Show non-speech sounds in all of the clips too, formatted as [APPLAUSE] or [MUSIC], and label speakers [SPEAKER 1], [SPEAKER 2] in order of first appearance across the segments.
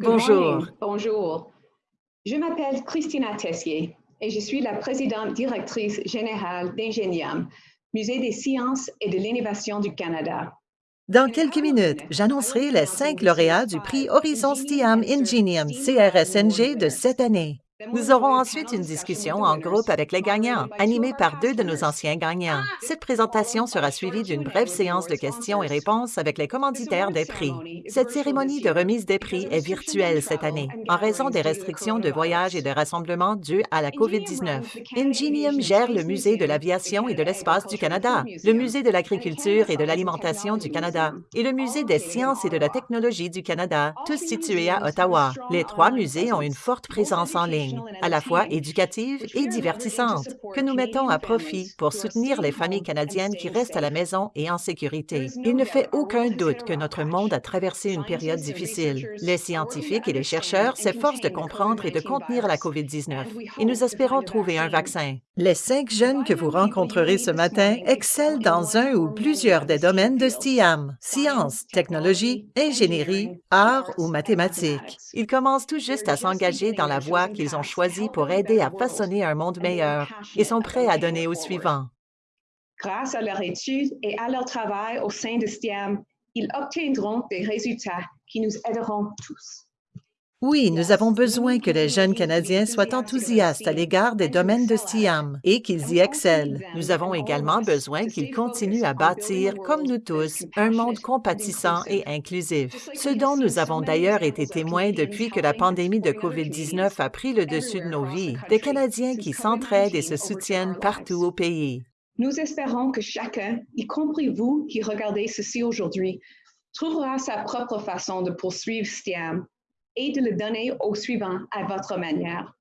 [SPEAKER 1] Good
[SPEAKER 2] Bonjour.
[SPEAKER 1] morning. Bonjour. Je m'appelle Christina Tessier et je suis la présidente directrice générale d'Ingenium, Musée des sciences et de l'innovation du Canada.
[SPEAKER 2] Dans quelques minutes, j'annoncerai les cinq lauréats du prix Horizon STIAM Ingenium CRSNG de cette année. Nous aurons ensuite une discussion en groupe avec les gagnants, animée par deux de nos anciens gagnants. Cette présentation sera suivie d'une brève séance de questions et réponses avec les commanditaires des prix. Cette cérémonie de remise des prix est virtuelle cette année, en raison des restrictions de voyage et de rassemblement dues à la COVID-19. Ingenium gère le Musée de l'aviation et de l'espace du Canada, le Musée de l'agriculture et de l'alimentation du Canada et le Musée des sciences et de la technologie du Canada, tous situés à Ottawa. Les trois musées ont une forte présence en ligne à la fois éducative et divertissante, que nous mettons à profit pour soutenir les familles canadiennes qui restent à la maison et en sécurité. Il ne fait aucun doute que notre monde a traversé une période difficile. Les scientifiques et les chercheurs s'efforcent de comprendre et de contenir la COVID-19 et nous espérons trouver un vaccin. Les cinq jeunes que vous rencontrerez ce matin excellent dans un ou plusieurs des domaines de STIAM, sciences, technologie, ingénierie, arts ou mathématiques. Ils commencent tout juste à s'engager dans la voie qu'ils ont choisie pour aider à façonner un monde meilleur et sont prêts à donner au suivant.
[SPEAKER 1] Grâce à leur étude et à leur travail au sein de STIAM, ils obtiendront des résultats qui nous aideront tous.
[SPEAKER 2] Oui, nous avons besoin que les jeunes Canadiens soient enthousiastes à l'égard des domaines de STIAM et qu'ils y excellent. Nous avons également besoin qu'ils continuent à bâtir, comme nous tous, un monde compatissant et inclusif, ce dont nous avons d'ailleurs été témoins depuis que la pandémie de COVID-19 a pris le dessus de nos vies, des Canadiens qui s'entraident et se soutiennent partout au pays.
[SPEAKER 1] Nous espérons que chacun, y compris vous qui regardez ceci aujourd'hui, trouvera sa propre façon de poursuivre STIAM et de le donner au suivant à votre manière.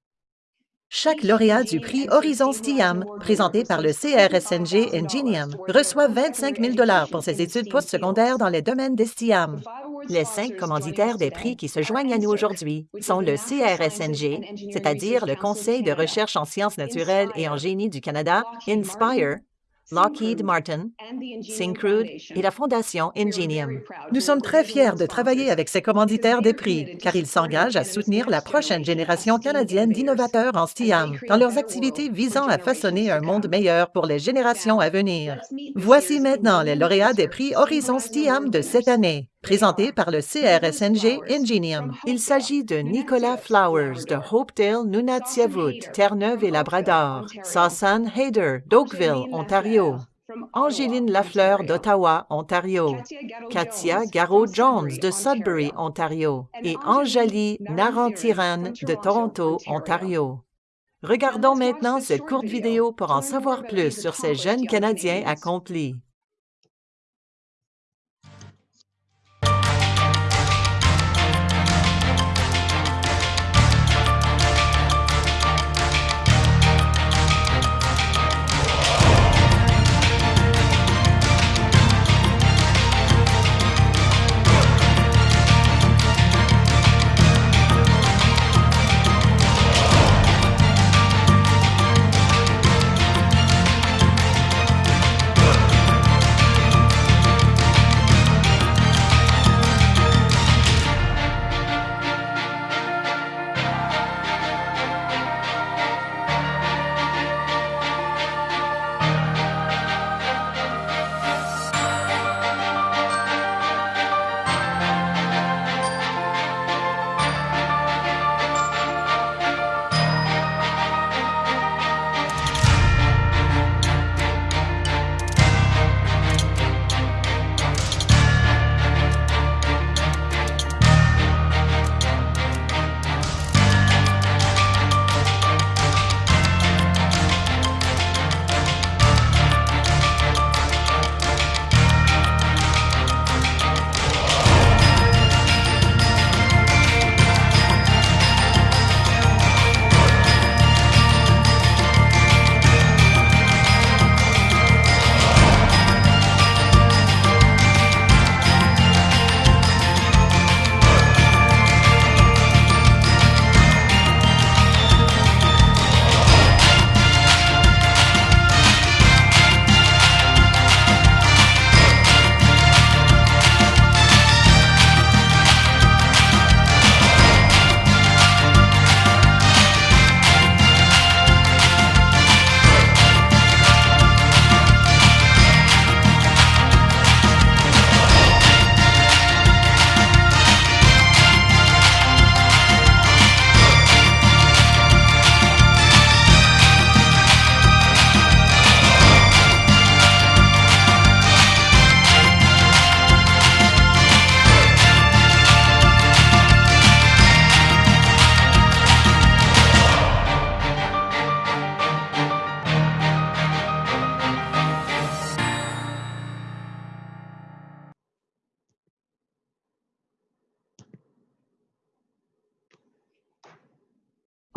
[SPEAKER 2] Chaque lauréat du prix Horizon STIAM, présenté par le CRSNG Ingenium, reçoit 25 000 pour ses études postsecondaires dans les domaines des STIAM. Les cinq commanditaires des prix qui se joignent à nous aujourd'hui sont le CRSNG, c'est-à-dire le Conseil de recherche en sciences naturelles et en génie du Canada, Inspire, Lockheed Martin, Syncrude et la Fondation Ingenium. Nous sommes très fiers de travailler avec ces commanditaires des prix, car ils s'engagent à soutenir la prochaine génération canadienne d'innovateurs en STIAM dans leurs activités visant à façonner un monde meilleur pour les générations à venir. Voici maintenant les lauréats des prix Horizon STIAM de cette année présenté par le CRSNG Ingenium. Il s'agit de Nicolas Flowers de Hopedale, Nunatsiavut, Terre-Neuve et Labrador, Sassan Hayder d'Oakville, Ontario, Angéline Lafleur d'Ottawa, Ontario, Katia Garot-Jones de Sudbury, Ontario et Anjali Narantiran de Toronto, Ontario. Regardons maintenant cette courte vidéo pour en savoir plus sur ces jeunes Canadiens accomplis.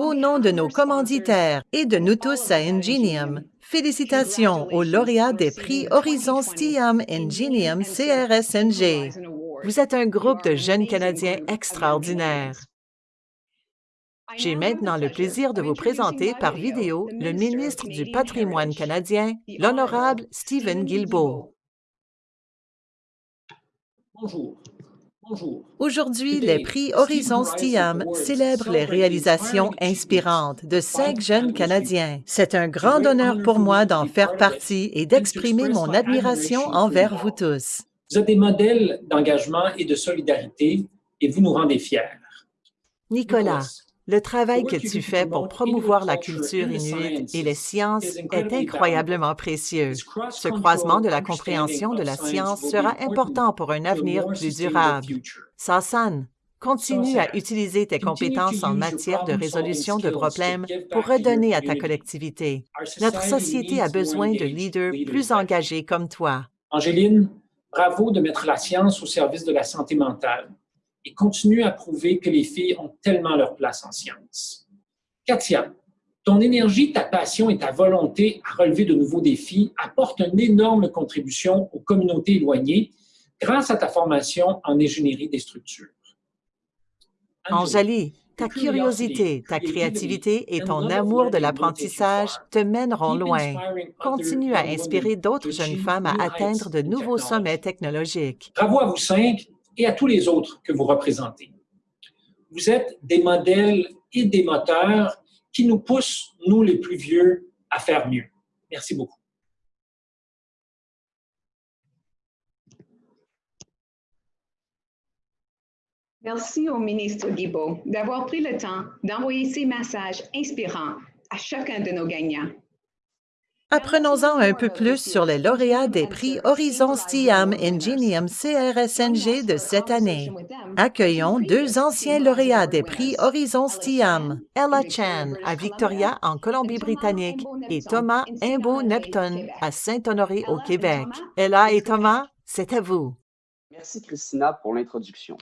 [SPEAKER 2] Au nom de nos commanditaires et de nous tous à Ingenium, félicitations aux lauréats des prix Horizon STIAM Ingenium CRSNG. Vous êtes un groupe de jeunes Canadiens extraordinaires. J'ai maintenant le plaisir de vous présenter par vidéo le ministre du Patrimoine canadien, l'honorable Stephen Guilbeault.
[SPEAKER 3] Bonjour. Bonjour.
[SPEAKER 2] Aujourd'hui, les prix Horizon STIAM célèbrent les réalisations inspirantes de cinq jeunes Canadiens. C'est un grand honneur pour moi d'en faire partie et d'exprimer mon admiration envers vous tous.
[SPEAKER 3] Vous êtes des modèles d'engagement et de solidarité et vous nous rendez fiers.
[SPEAKER 2] Nicolas, le travail que tu fais pour promouvoir la culture inuite et les sciences est incroyablement précieux. Ce croisement de la compréhension de la science sera important pour un avenir plus durable. Sasan, continue à utiliser tes compétences en matière de résolution de problèmes pour redonner à ta collectivité. Notre société a besoin de leaders plus engagés comme toi.
[SPEAKER 3] Angéline, bravo de mettre la science au service de la santé mentale et continue à prouver que les filles ont tellement leur place en sciences. Katia, ton énergie, ta passion et ta volonté à relever de nouveaux défis apportent une énorme contribution aux communautés éloignées grâce à ta formation en ingénierie des structures.
[SPEAKER 2] Anjali, ta curiosité, ta créativité et ton amour de l'apprentissage te mèneront loin. Continue à inspirer d'autres jeunes femmes à atteindre de nouveaux sommets technologiques.
[SPEAKER 3] Bravo à vous cinq et à tous les autres que vous représentez. Vous êtes des modèles et des moteurs qui nous poussent, nous les plus vieux, à faire mieux. Merci beaucoup.
[SPEAKER 1] Merci au ministre Guibault d'avoir pris le temps d'envoyer ces messages inspirants à chacun de nos gagnants.
[SPEAKER 2] Apprenons-en un peu plus sur les lauréats des prix Horizon STIAM Ingenium CRSNG de cette année. Accueillons deux anciens lauréats des prix Horizon STIAM, Ella Chan à Victoria en Colombie-Britannique et Thomas Imbeau-Neptune à Saint-Honoré au Québec. Ella et Thomas, c'est à vous.
[SPEAKER 4] Merci Christina pour l'introduction.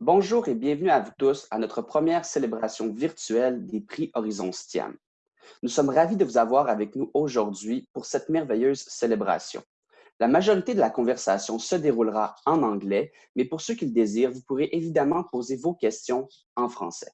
[SPEAKER 4] Bonjour et bienvenue à vous tous à notre première célébration virtuelle des prix Horizon STIAM. Nous sommes ravis de vous avoir avec nous aujourd'hui pour cette merveilleuse célébration. La majorité de la conversation se déroulera en anglais, mais pour ceux qui le désirent, vous pourrez évidemment poser vos questions en français.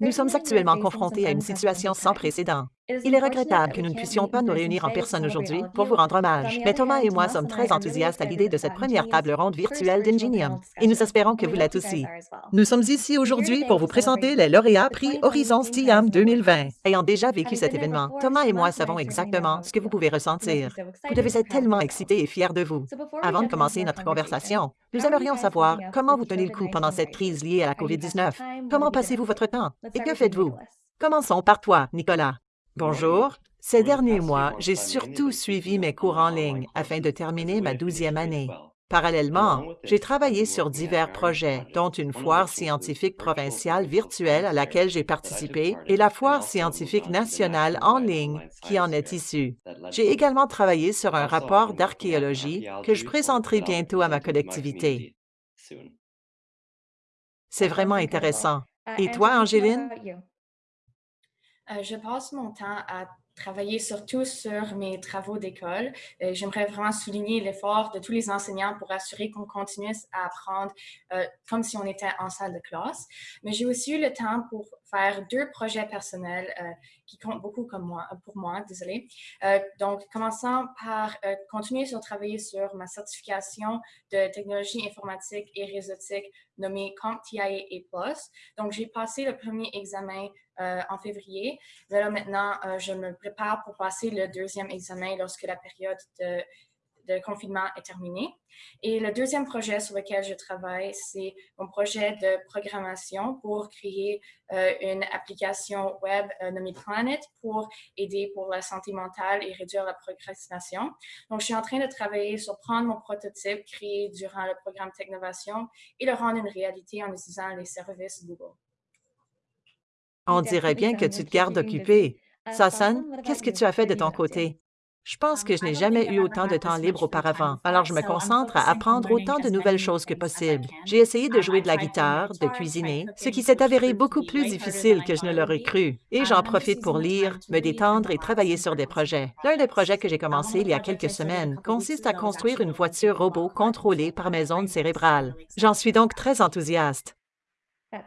[SPEAKER 2] Nous sommes actuellement confrontés à une situation sans précédent. Il est regrettable que nous ne puissions pas nous réunir en personne aujourd'hui pour vous rendre hommage, mais Thomas et moi sommes très enthousiastes à l'idée de cette première table ronde virtuelle d'Ingenium, et nous espérons que vous l'êtes aussi. Nous sommes ici aujourd'hui pour vous présenter les lauréats prix Horizon STIAM 2020. Ayant déjà vécu cet événement, Thomas et moi savons exactement ce que vous pouvez ressentir. Vous devez être tellement excités et fiers de vous. Avant de commencer notre conversation, nous aimerions savoir comment vous tenez le coup pendant cette crise liée à la COVID-19. Comment passez-vous votre temps? Et que faites-vous? Commençons par toi, Nicolas. Bonjour. Ces derniers mois, j'ai surtout suivi mes cours en ligne afin de terminer ma douzième année. Parallèlement, j'ai travaillé sur divers projets, dont une foire scientifique provinciale virtuelle à laquelle j'ai participé et la foire scientifique nationale en ligne qui en est issue. J'ai également travaillé sur un rapport d'archéologie que je présenterai bientôt à ma collectivité. C'est vraiment intéressant. Et toi, Angéline?
[SPEAKER 5] Euh, je passe mon temps à travailler surtout sur mes travaux d'école. Euh, j'aimerais vraiment souligner l'effort de tous les enseignants pour assurer qu'on continue à apprendre euh, comme si on était en salle de classe. Mais j'ai aussi eu le temps pour faire deux projets personnels euh, qui comptent beaucoup comme moi, pour moi, désolé. donc, commençant par continuer sur travailler sur ma certification de technologie informatique et réseautique nommée CompTIA Plus. Donc, j'ai passé le premier examen en février. Mais là, maintenant, je me prépare pour passer le deuxième examen lorsque la période de, confinement est terminée. Et le deuxième projet sur lequel je travaille, c'est mon projet de programmation pour créer euh, une application web euh, nommée Planet pour aider pour la santé mentale et réduire la procrastination. Donc, je suis en train de travailler sur prendre mon prototype créé durant le programme Technovation et le rendre une réalité en utilisant les services Google.
[SPEAKER 2] On dirait bien que tu te gardes occupé. Sasan, qu'est-ce que tu as fait de ton côté? Je pense que je n'ai jamais eu autant de temps libre auparavant, alors je me concentre à apprendre autant de nouvelles choses que possible. J'ai essayé de jouer de la guitare, de cuisiner, ce qui s'est avéré beaucoup plus difficile que je ne l'aurais cru. Et j'en profite pour lire, me détendre et travailler sur des projets. L'un des projets que j'ai commencé il y a quelques semaines consiste à construire une voiture robot contrôlée par mes ondes cérébrales. J'en suis donc très enthousiaste.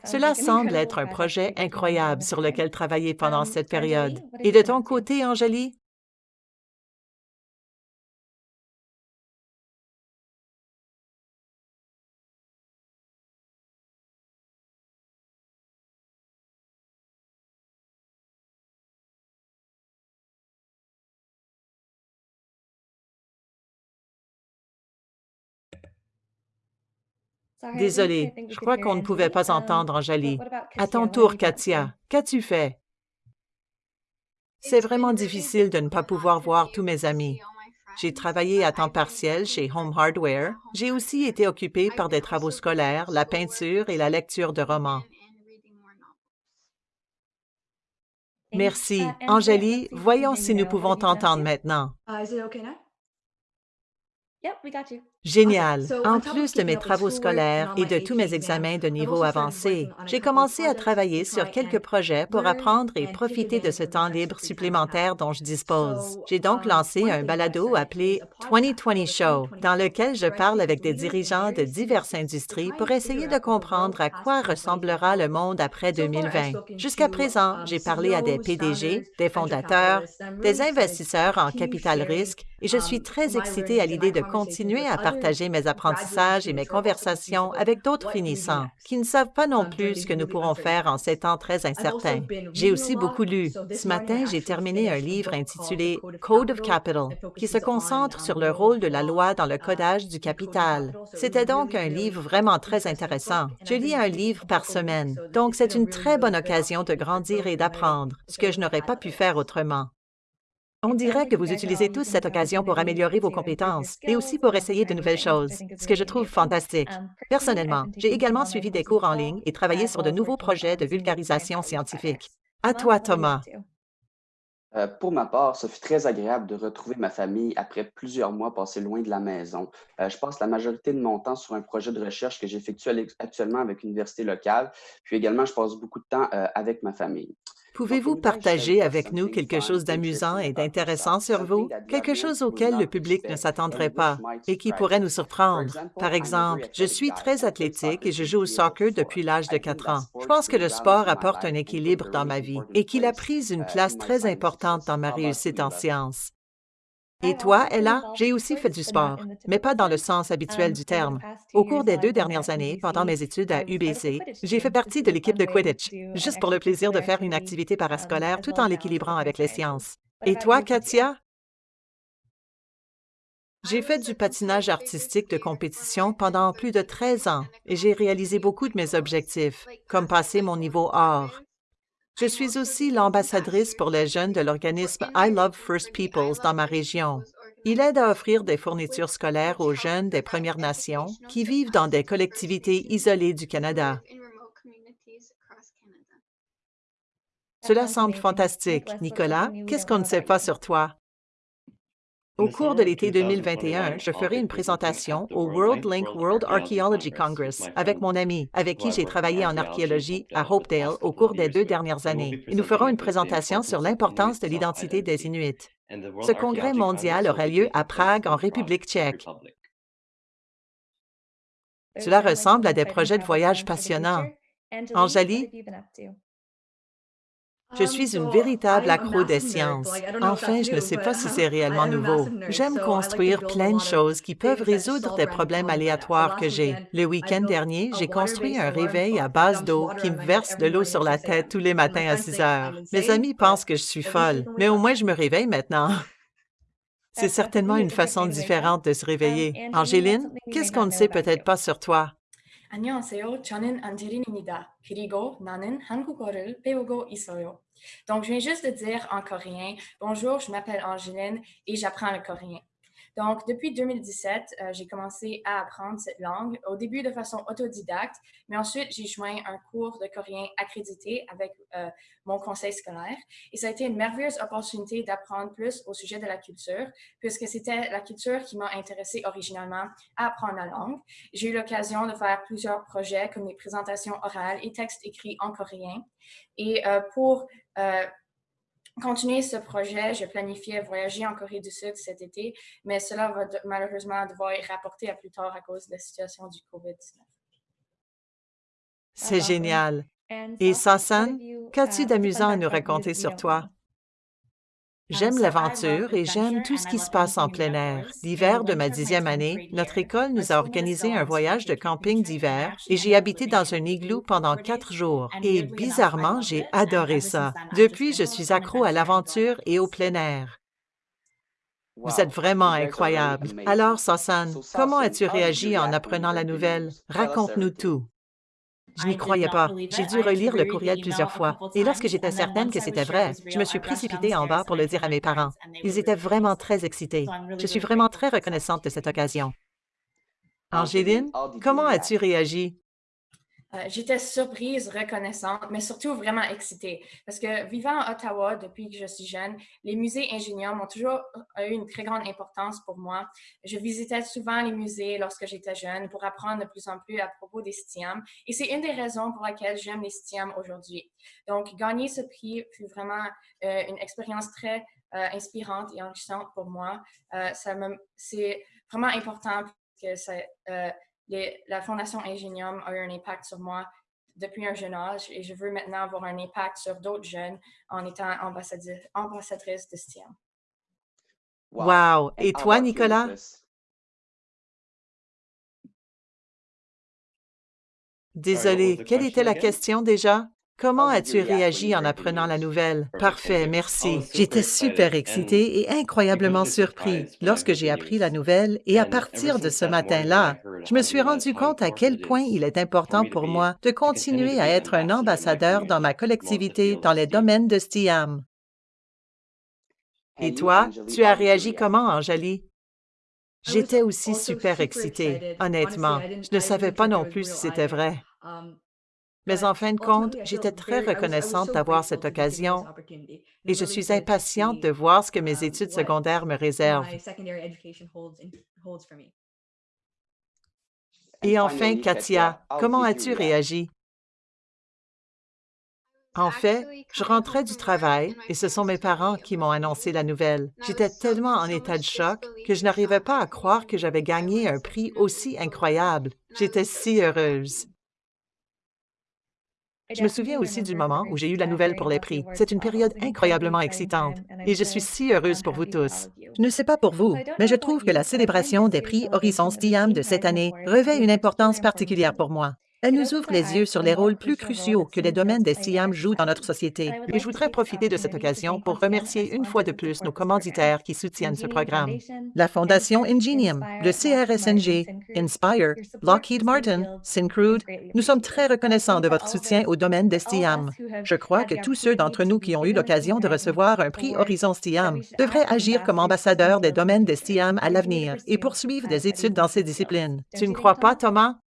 [SPEAKER 2] Cela semble être un projet incroyable sur lequel travailler pendant cette période. Et de ton côté, Angélie, Désolée, je crois qu'on ne pouvait pas entendre Angélie. À ton tour, Katia, qu'as-tu fait? C'est vraiment difficile de ne pas pouvoir voir tous mes amis. J'ai travaillé à temps partiel chez Home Hardware. J'ai aussi été occupée par des travaux scolaires, la peinture et la lecture de romans. Merci. Angélie, voyons si nous pouvons t'entendre maintenant. Génial. En plus de mes travaux scolaires et de tous mes examens de niveau avancé, j'ai commencé à travailler sur quelques projets pour apprendre et profiter de ce temps libre supplémentaire dont je dispose. J'ai donc lancé un balado appelé 2020 Show, dans lequel je parle avec des dirigeants de diverses industries pour essayer de comprendre à quoi ressemblera le monde après 2020. Jusqu'à présent, j'ai parlé à des PDG, des fondateurs, des investisseurs en capital risque et je suis très excitée à l'idée de continuer à partager mes apprentissages et mes conversations avec d'autres finissants qui ne savent pas non plus ce que nous pourrons faire en ces temps très incertains. J'ai aussi beaucoup lu. Ce matin, j'ai terminé un livre intitulé Code of Capital, qui se concentre sur le rôle de la loi dans le codage du capital. C'était donc un livre vraiment très intéressant. Je lis un livre par semaine, donc c'est une très bonne occasion de grandir et d'apprendre, ce que je n'aurais pas pu faire autrement. On dirait que vous utilisez tous cette occasion pour améliorer vos compétences et aussi pour essayer de nouvelles choses, ce que je trouve fantastique. Personnellement, j'ai également suivi des cours en ligne et travaillé sur de nouveaux projets de vulgarisation scientifique. À toi, Thomas.
[SPEAKER 4] Euh, pour ma part, ce fut très agréable de retrouver ma famille après plusieurs mois passés loin de la maison. Euh, je passe la majorité de mon temps sur un projet de recherche que j'effectue actuellement avec l'université locale, puis également je passe beaucoup de temps euh, avec ma famille.
[SPEAKER 2] Pouvez-vous partager avec nous quelque chose d'amusant et d'intéressant sur vous, quelque chose auquel le public ne s'attendrait pas et qui pourrait nous surprendre? Par exemple, je suis très athlétique et je joue au soccer depuis l'âge de 4 ans. Je pense que le sport apporte un équilibre dans ma vie et qu'il a pris une place très importante dans ma réussite en sciences. Et toi, Ella, j'ai aussi fait du sport, mais pas dans le sens habituel du terme. Au cours des deux dernières années, pendant mes études à UBC, j'ai fait partie de l'équipe de Quidditch, juste pour le plaisir de faire une activité parascolaire tout en l'équilibrant avec les sciences. Et toi, Katia? J'ai fait du patinage artistique de compétition pendant plus de 13 ans et j'ai réalisé beaucoup de mes objectifs, comme passer mon niveau or. Je suis aussi l'ambassadrice pour les jeunes de l'organisme I Love First Peoples dans ma région. Il aide à offrir des fournitures scolaires aux jeunes des Premières Nations qui vivent dans des collectivités isolées du Canada. Cela semble fantastique. Nicolas, qu'est-ce qu'on ne sait pas sur toi? Au cours de l'été 2021, je ferai une présentation au World Link World Archaeology Congress avec mon ami, avec qui j'ai travaillé en archéologie à Hopedale au cours des deux dernières années. Et nous ferons une présentation sur l'importance de l'identité des Inuits. Ce congrès mondial aura lieu à Prague, en République tchèque. Cela ressemble à des projets de voyage passionnants. Anjali, je suis une véritable accro des sciences. Enfin, je ne sais pas si c'est [LAUGHS] réellement nouveau. J'aime construire plein de choses qui peuvent résoudre des problèmes aléatoires que j'ai. Le week-end dernier, j'ai construit un réveil à base d'eau qui me verse de l'eau sur la tête tous les matins à 6 heures. Mes amis pensent que je suis folle, mais au moins je me réveille maintenant. C'est certainement une façon différente de se réveiller. Angéline, qu'est-ce qu'on ne sait peut-être pas sur toi?
[SPEAKER 5] 안녕하세요. 저는 안젤린입니다. 그리고 나는 한국어를 배우고 있어요. Donc, je viens juste de dire en coréen, bonjour, je m'appelle Angéline et j'apprends le coréen. Donc, depuis 2017, euh, j'ai commencé à apprendre cette langue, au début de façon autodidacte, mais ensuite j'ai joint un cours de coréen accrédité avec euh, mon conseil scolaire. Et ça a été une merveilleuse opportunité d'apprendre plus au sujet de la culture, puisque c'était la culture qui m'a intéressée originalement à apprendre la langue. J'ai eu l'occasion de faire plusieurs projets comme des présentations orales et textes écrits en coréen. Et euh, pour continuer ce projet, je planifiais voyager en Corée du Sud cet été, mais cela va malheureusement devoir être rapporté à plus tard à cause de la situation du COVID-19.
[SPEAKER 2] C'est génial. Et Sasan, qu'as-tu d'amusant à nous raconter sur toi? J'aime l'aventure et j'aime tout ce qui se passe en plein air. L'hiver de ma dixième année, notre école nous a organisé un voyage de camping d'hiver et j'ai habité dans un igloo pendant quatre jours. Et bizarrement, j'ai adoré ça. Depuis, je suis accro à l'aventure et au plein air. Vous êtes vraiment incroyable. Alors, Sasan, comment as-tu réagi en apprenant la nouvelle? Raconte-nous tout. Je n'y croyais pas. J'ai dû relire le courriel plusieurs fois. Et lorsque j'étais certaine que c'était vrai, je me suis précipitée en bas pour le dire à mes parents. Ils étaient vraiment très excités. Je suis vraiment très reconnaissante de cette occasion. Angéline, comment as-tu réagi?
[SPEAKER 5] Euh, j'étais surprise, reconnaissante, mais surtout vraiment excitée. Parce que vivant à Ottawa depuis que je suis jeune, les musées ingénieurs m'ont toujours eu une très grande importance pour moi. Je visitais souvent les musées lorsque j'étais jeune pour apprendre de plus en plus à propos des STIAM. Et c'est une des raisons pour laquelle j'aime les STIAM aujourd'hui. Donc, gagner ce prix fut vraiment euh, une expérience très euh, inspirante et enrichissante pour moi. c'est vraiment important que ça la Fondation Ingenium a eu un impact sur moi depuis un jeune âge et je veux maintenant avoir un impact sur d'autres jeunes en étant ambassadrice de STEM.
[SPEAKER 2] Wow! Et toi, Nicolas? Désolé, quelle était la question déjà? Comment as-tu réagi en apprenant la nouvelle? Parfait, merci. J'étais super excité et incroyablement surpris lorsque j'ai appris la nouvelle et à partir de ce matin-là, je me suis rendu compte à quel point il est important pour moi de continuer à être un ambassadeur dans ma collectivité dans les domaines de STIAM. Et toi, tu as réagi comment, Anjali? J'étais aussi super excitée, honnêtement. Je ne savais pas non plus si c'était vrai. Mais en fin de compte, j'étais très reconnaissante d'avoir cette occasion et je suis impatiente de voir ce que mes études secondaires me réservent. Et enfin, Katia, comment as-tu réagi? En fait, je rentrais du travail et ce sont mes parents qui m'ont annoncé la nouvelle. J'étais tellement en état de choc que je n'arrivais pas à croire que j'avais gagné un prix aussi incroyable. J'étais si heureuse. Je me souviens aussi du moment où j'ai eu la nouvelle pour les prix. C'est une période incroyablement excitante et je suis si heureuse pour vous tous. Je ne sais pas pour vous, mais je trouve que la célébration des prix Horizons Stiam de cette année revêt une importance particulière pour moi. Elle nous ouvre les yeux sur les rôles plus cruciaux que les domaines des SIAM jouent dans notre société. Et je voudrais profiter de cette occasion pour remercier une fois de plus nos commanditaires qui soutiennent ce programme. La Fondation Ingenium, le CRSNG, Inspire, Lockheed Martin, Syncrude, nous sommes très reconnaissants de votre soutien au domaine des STIAM. Je crois que tous ceux d'entre nous qui ont eu l'occasion de recevoir un prix Horizon STIAM devraient agir comme ambassadeurs des domaines des STIAM à l'avenir et poursuivre des études dans ces disciplines. Tu ne crois pas, Thomas?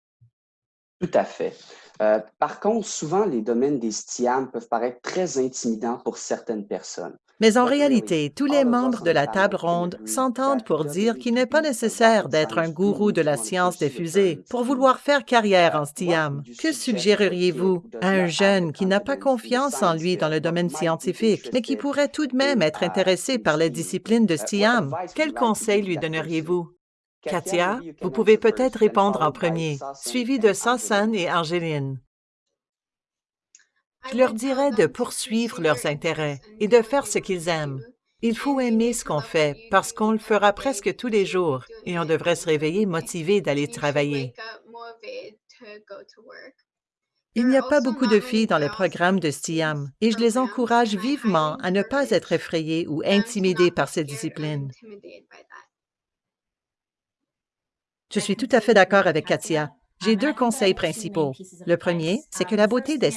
[SPEAKER 4] Tout à fait. Euh, par contre, souvent, les domaines des STIAM peuvent paraître très intimidants pour certaines personnes.
[SPEAKER 2] Mais en réalité, tous les membres de la table ronde s'entendent pour dire qu'il n'est pas nécessaire d'être un gourou de la science des fusées pour vouloir faire carrière en STIAM. Que suggéreriez-vous à un jeune qui n'a pas confiance en lui dans le domaine scientifique, mais qui pourrait tout de même être intéressé par les disciplines de STIAM? Quel conseil lui donneriez-vous? Katia, vous pouvez peut-être répondre en premier, suivi de Sasan et Angeline. Je leur dirais de poursuivre leurs intérêts et de faire ce qu'ils aiment. Il faut aimer ce qu'on fait parce qu'on le fera presque tous les jours et on devrait se réveiller motivé d'aller travailler. Il n'y a pas beaucoup de filles dans les programmes de STIAM et je les encourage vivement à ne pas être effrayées ou intimidées par ces disciplines. Je suis tout à fait d'accord avec Katia. J'ai deux conseils principaux. Le premier, c'est que la beauté des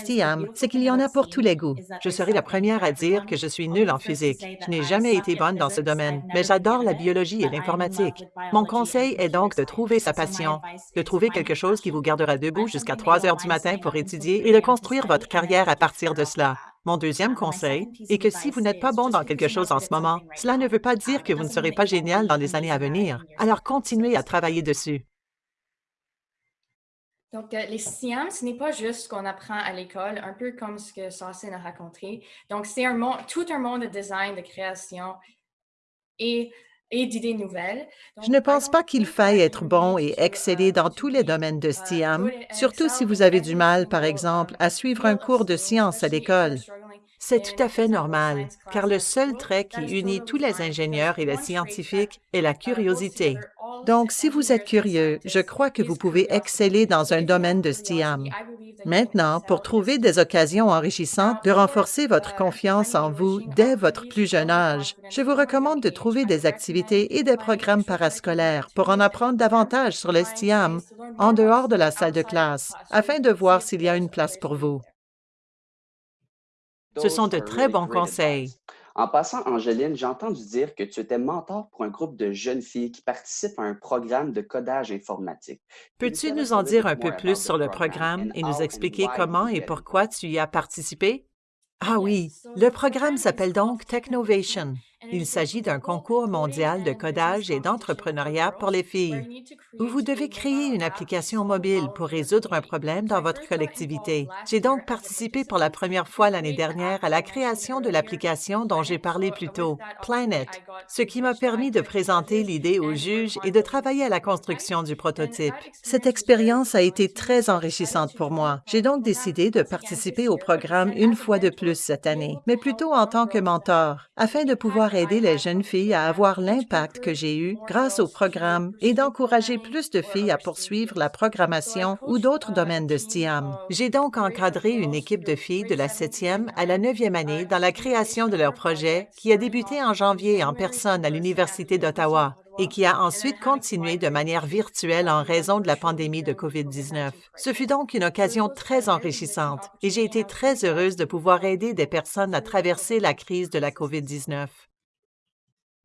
[SPEAKER 2] c'est qu'il y en a pour tous les goûts. Je serai la première à dire que je suis nulle en physique. Je n'ai jamais été bonne dans ce domaine, mais j'adore la biologie et l'informatique. Mon conseil est donc de trouver sa passion, de trouver quelque chose qui vous gardera debout jusqu'à 3 heures du matin pour étudier et de construire votre carrière à partir de cela. Mon deuxième conseil est que si vous n'êtes pas bon dans quelque chose en ce moment, cela ne veut pas dire que vous ne serez pas génial dans les années à venir. Alors continuez à travailler dessus.
[SPEAKER 5] Donc, euh, les SIAM, ce n'est pas juste ce qu'on apprend à l'école, un peu comme ce que Saucin a raconté. Donc, c'est un monde, tout un monde de design, de création et, et d'idées nouvelles.
[SPEAKER 2] Je ne pense pas qu'il faille être bon et exceller dans tous les domaines de STIAM, surtout si vous avez du mal, par exemple, à suivre un cours de sciences à l'école. C'est tout à fait normal, car le seul trait qui unit tous les ingénieurs et les scientifiques est la curiosité. Donc, si vous êtes curieux, je crois que vous pouvez exceller dans un domaine de STIAM. Maintenant, pour trouver des occasions enrichissantes de renforcer votre confiance en vous dès votre plus jeune âge, je vous recommande de trouver des activités et des programmes parascolaires pour en apprendre davantage sur les STIAM en dehors de la salle de classe, afin de voir s'il y a une place pour vous. Ce sont de très bons conseils.
[SPEAKER 4] En passant, Angéline, j'ai entendu dire que tu étais mentor pour un groupe de jeunes filles qui participent à un programme de codage informatique.
[SPEAKER 2] Peux-tu nous en dire un peu plus sur le programme et nous expliquer comment et pourquoi tu y as participé? Ah oui, le programme s'appelle donc Technovation. Il s'agit d'un concours mondial de codage et d'entrepreneuriat pour les filles, où vous devez créer une application mobile pour résoudre un problème dans votre collectivité. J'ai donc participé pour la première fois l'année dernière à la création de l'application dont j'ai parlé plus tôt, Planet, ce qui m'a permis de présenter l'idée aux juges et de travailler à la construction du prototype. Cette expérience a été très enrichissante pour moi. J'ai donc décidé de participer au programme une fois de plus cette année, mais plutôt en tant que mentor, afin de pouvoir aider les jeunes filles à avoir l'impact que j'ai eu grâce au programme et d'encourager plus de filles à poursuivre la programmation ou d'autres domaines de STIAM. J'ai donc encadré une équipe de filles de la septième à la neuvième année dans la création de leur projet qui a débuté en janvier en personne à l'Université d'Ottawa et qui a ensuite continué de manière virtuelle en raison de la pandémie de COVID-19. Ce fut donc une occasion très enrichissante et j'ai été très heureuse de pouvoir aider des personnes à traverser la crise de la COVID-19.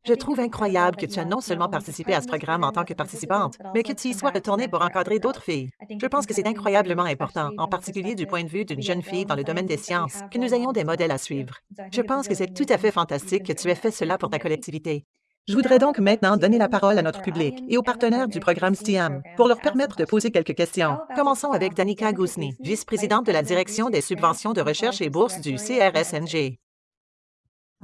[SPEAKER 2] Je trouve incroyable que tu as non seulement participé à ce programme en tant que participante, mais que tu y sois retournée pour encadrer d'autres filles. Je pense que c'est incroyablement important, en particulier du point de vue d'une jeune fille dans le domaine des sciences, que nous ayons des modèles à suivre. Je pense que c'est tout à fait fantastique que tu aies fait cela pour ta collectivité. Je voudrais donc maintenant donner la parole à notre public et aux partenaires du programme STIAM pour leur permettre de poser quelques questions. Commençons avec Danica Gousny, vice-présidente de la direction des subventions de recherche et bourses du CRSNG.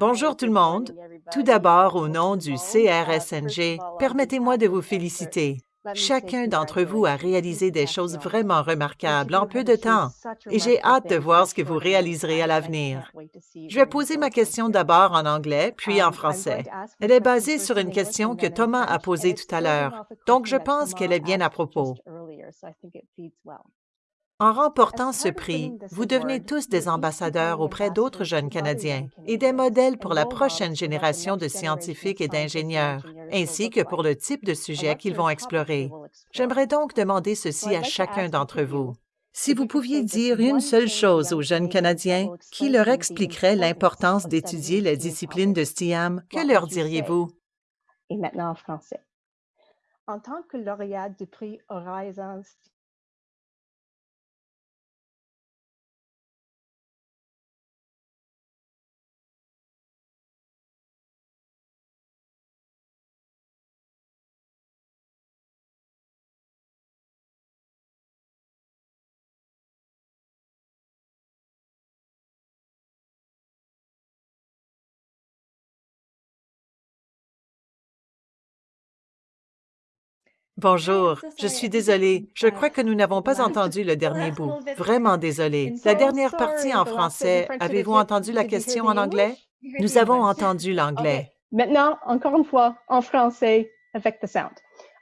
[SPEAKER 2] Bonjour tout le monde. Tout d'abord, au nom du CRSNG, permettez-moi de vous féliciter. Chacun d'entre vous a réalisé des choses vraiment remarquables en peu de temps et j'ai hâte de voir ce que vous réaliserez à l'avenir. Je vais poser ma question d'abord en anglais, puis en français. Elle est basée sur une question que Thomas a posée tout à l'heure, donc je pense qu'elle est bien à propos. En remportant ce prix, vous devenez tous des ambassadeurs auprès d'autres jeunes Canadiens et des modèles pour la prochaine génération de scientifiques et d'ingénieurs, ainsi que pour le type de sujet qu'ils vont explorer. J'aimerais donc demander ceci à chacun d'entre vous. Si vous pouviez dire une seule chose aux jeunes Canadiens qui leur expliquerait l'importance d'étudier les disciplines de STIAM, que leur diriez-vous?
[SPEAKER 6] Et maintenant en français. En tant que lauréat du prix Horizons
[SPEAKER 2] Bonjour, je suis désolée. Je crois que nous n'avons pas entendu le dernier bout. [LAUGHS] Vraiment désolée. La dernière partie en français, avez-vous entendu la question en anglais? Nous avons entendu [LAUGHS] l'anglais.
[SPEAKER 6] Maintenant, encore une fois, en français, avec le sound.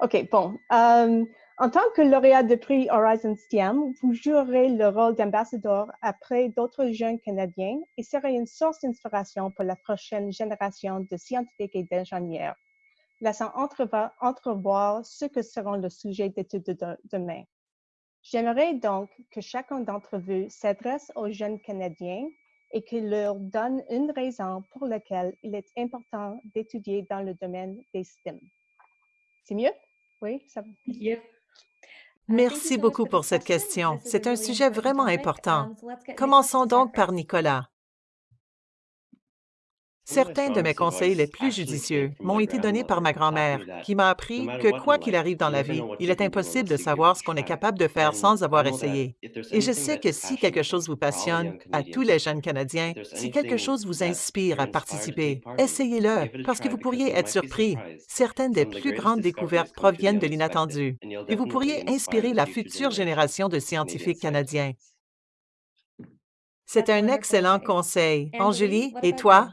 [SPEAKER 6] OK, bon. Euh, en tant que lauréat du prix Horizon STEM, vous jouerez le rôle d'ambassadeur après d'autres jeunes Canadiens et serez une source d'inspiration pour la prochaine génération de scientifiques et d'ingénieurs laissant entrevoir ce que seront le sujet d'étude de demain. J'aimerais donc que chacun d'entre vous s'adresse aux jeunes Canadiens et qu'il leur donne une raison pour laquelle il est important d'étudier dans le domaine des STEM. C'est mieux? Oui? Ça...
[SPEAKER 2] Merci beaucoup pour cette question. C'est un sujet vraiment important. Commençons donc par Nicolas. Certains de mes conseils les plus judicieux m'ont été donnés par ma grand-mère, qui m'a appris que quoi qu'il arrive dans la vie, il est impossible de savoir ce qu'on est capable de faire sans avoir essayé. Et je sais que si quelque chose vous passionne, à tous les jeunes Canadiens, si quelque chose vous inspire à participer, essayez-le, parce que vous pourriez être surpris. Certaines des plus grandes découvertes proviennent de l'inattendu, et vous pourriez inspirer la future génération de scientifiques canadiens. C'est un excellent conseil. Angélie, et toi?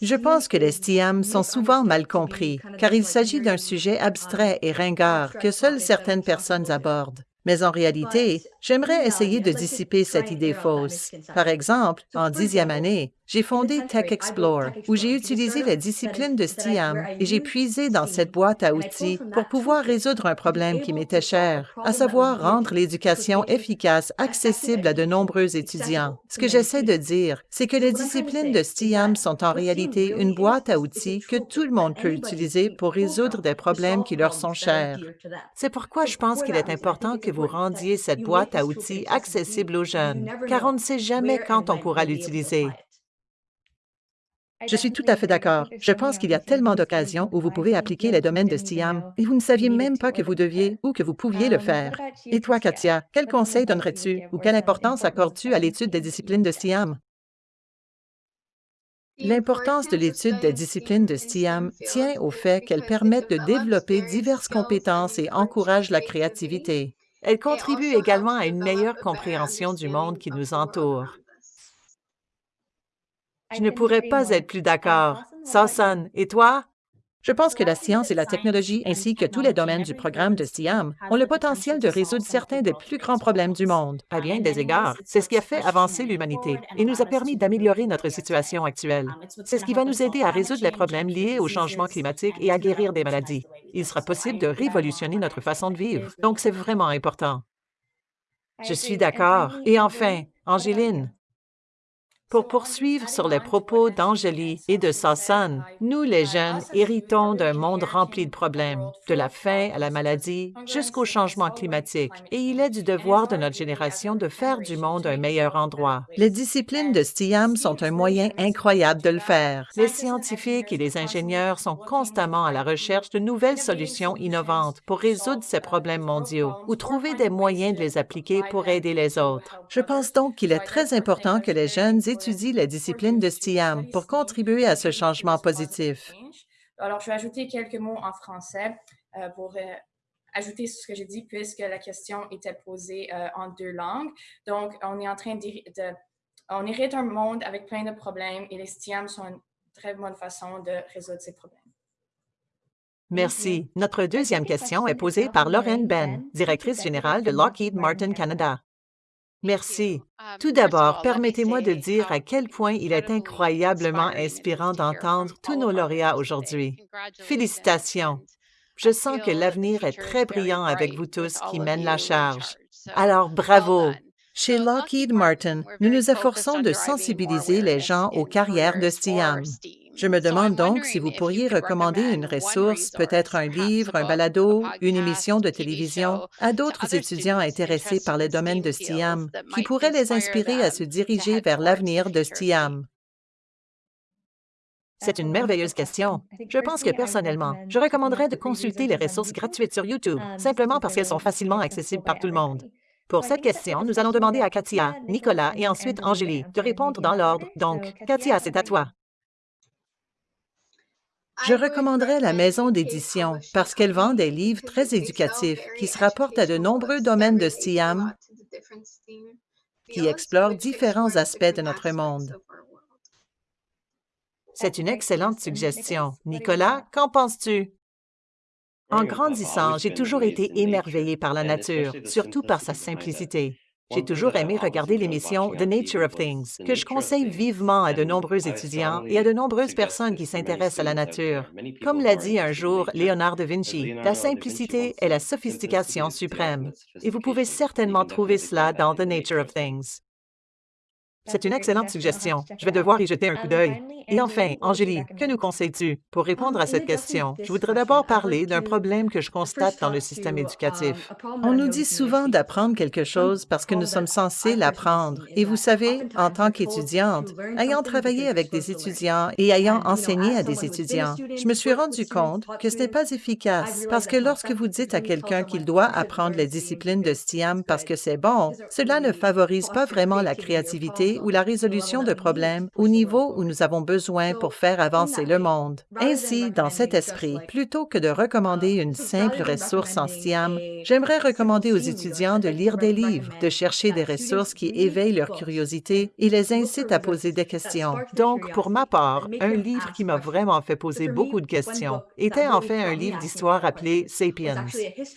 [SPEAKER 2] Je pense que les STIAM sont souvent mal compris, car il s'agit d'un sujet abstrait et ringard que seules certaines personnes abordent. Mais en réalité, j'aimerais essayer de dissiper cette idée fausse. Par exemple, en dixième année, j'ai fondé Tech Explore, où j'ai utilisé les disciplines de STIAM et j'ai puisé dans cette boîte à outils pour pouvoir résoudre un problème qui m'était cher, à savoir rendre l'éducation efficace accessible à de nombreux étudiants. Ce que j'essaie de dire, c'est que les disciplines de STIAM sont en réalité une boîte à outils que tout le monde peut utiliser pour résoudre des problèmes qui leur sont chers. C'est pourquoi je pense qu'il est important que vous rendiez cette boîte à outils accessible aux jeunes, car on ne sait jamais quand on pourra l'utiliser. Je suis tout à fait d'accord. Je pense qu'il y a tellement d'occasions où vous pouvez appliquer les domaines de STIAM et vous ne saviez même pas que vous deviez ou que vous pouviez le faire. Et toi, Katia, quel conseil donnerais-tu ou quelle importance accordes-tu à l'étude des disciplines de STIAM? L'importance de l'étude des disciplines de STIAM tient au fait qu'elles permettent de développer diverses compétences et encouragent la créativité. Elles contribuent également à une meilleure compréhension du monde qui nous entoure. Je ne pourrais pas être plus d'accord. Sasson, et toi? Je pense que la science et la technologie, ainsi que tous les domaines du programme de STIAM, ont le potentiel de résoudre certains des plus grands problèmes du monde. À bien des égards, c'est ce qui a fait avancer l'humanité et nous a permis d'améliorer notre situation actuelle. C'est ce qui va nous aider à résoudre les problèmes liés au changement climatique et à guérir des maladies. Il sera possible de révolutionner notre façon de vivre, donc c'est vraiment important. Je suis d'accord. Et enfin, Angéline, pour poursuivre sur les propos d'Angélie et de Sasson, nous, les jeunes, héritons d'un monde rempli de problèmes, de la faim à la maladie jusqu'au changement climatique, et il est du devoir de notre génération de faire du monde un meilleur endroit. Les disciplines de STIAM sont un moyen incroyable de le faire. Les scientifiques et les ingénieurs sont constamment à la recherche de nouvelles solutions innovantes pour résoudre ces problèmes mondiaux ou trouver des moyens de les appliquer pour aider les autres. Je pense donc qu'il est très important que les jeunes étudient étudie les disciplines de STIAM pour contribuer à ce changement positif.
[SPEAKER 5] Alors, je vais ajouter quelques mots en français euh, pour euh, ajouter ce que j'ai dit puisque la question était posée euh, en deux langues. Donc, on est en train de, On hérite un monde avec plein de problèmes et les STIAM sont une très bonne façon de résoudre ces problèmes.
[SPEAKER 2] Merci. Notre deuxième question est posée par Lorraine Ben, directrice générale de Lockheed Martin Canada. Merci.
[SPEAKER 7] Um,
[SPEAKER 2] Tout d'abord, permettez-moi de dire à quel point il est incroyablement inspirant d'entendre tous nos lauréats aujourd'hui. Félicitations. Je sens que l'avenir est très brillant avec vous tous qui mènent la charge. Alors, bravo. Chez Lockheed Martin, nous nous efforçons de sensibiliser les gens aux carrières de STIAM. Je me demande donc si vous pourriez recommander une ressource, peut-être un livre, un balado, une émission de télévision, à d'autres étudiants intéressés par les domaines de STIAM, qui pourrait les inspirer à se diriger vers l'avenir de STIAM. C'est une merveilleuse question. Je pense que personnellement, je recommanderais de consulter les ressources gratuites sur YouTube, simplement parce qu'elles sont facilement accessibles par tout le monde. Pour cette question, nous allons demander à Katia, Nicolas et ensuite Angélie de répondre dans l'ordre. Donc, Katia, c'est à toi. Je recommanderais la maison d'édition parce qu'elle vend des livres très éducatifs qui se rapportent à de nombreux domaines de STIAM qui explorent différents aspects de notre monde. C'est une excellente suggestion. Nicolas, qu'en penses-tu? En grandissant, j'ai toujours été émerveillé par la nature, surtout par sa simplicité. J'ai toujours aimé regarder l'émission The Nature of Things, que je conseille vivement à de nombreux étudiants et à de nombreuses personnes qui s'intéressent à la nature. Comme l'a dit un jour Léonard de Vinci, la simplicité est la sophistication suprême. Et vous pouvez certainement trouver cela dans The Nature of Things. C'est une excellente suggestion. Je vais devoir y jeter un coup d'œil. Et enfin, Angélie, que nous conseilles-tu? Pour répondre à cette question, je voudrais d'abord parler d'un problème que je constate dans le système éducatif. On nous dit souvent d'apprendre quelque chose parce que nous sommes censés l'apprendre. Et vous savez, en tant qu'étudiante, ayant travaillé avec des étudiants et ayant enseigné à des étudiants, je me suis rendu compte que ce n'est pas efficace parce que lorsque vous dites à quelqu'un qu'il doit apprendre les disciplines de STIAM parce que c'est bon, cela ne favorise pas vraiment la créativité ou la résolution de problèmes au niveau où nous avons besoin pour faire avancer le monde. Ainsi, dans cet esprit, plutôt que de recommander une simple ressource en STIAM, j'aimerais recommander aux étudiants de lire des livres, de chercher des ressources qui éveillent leur curiosité et les incitent à poser des questions. Donc, pour ma part, un livre qui m'a vraiment fait poser beaucoup de questions était en fait un livre d'histoire appelé Sapiens.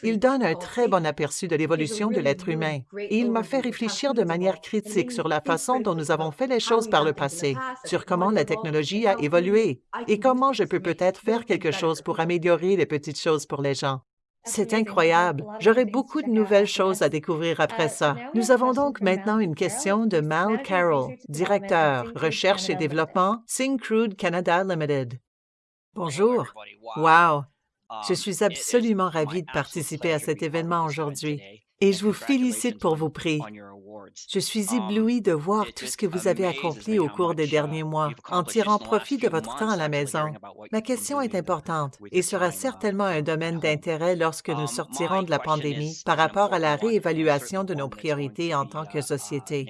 [SPEAKER 2] Il donne un très bon aperçu de l'évolution de l'être humain et il m'a fait réfléchir de manière critique sur la façon nous avons fait les choses par le passé, sur comment la technologie a évolué et comment je peux peut-être faire quelque chose pour améliorer les petites choses pour les gens. C'est incroyable. J'aurai beaucoup de nouvelles choses à découvrir après ça. Nous avons donc maintenant une question de Mal Carroll, directeur, recherche et développement, Syncrude Canada Limited. Bonjour. Wow. Je suis absolument ravi de participer à cet événement aujourd'hui et je vous félicite pour vos prix. Je suis ébloui de voir tout ce que vous avez accompli au cours des derniers mois en tirant profit de votre temps à la maison. Ma question est importante et sera certainement un domaine d'intérêt lorsque nous sortirons de la pandémie par rapport à la réévaluation de nos priorités en tant que société.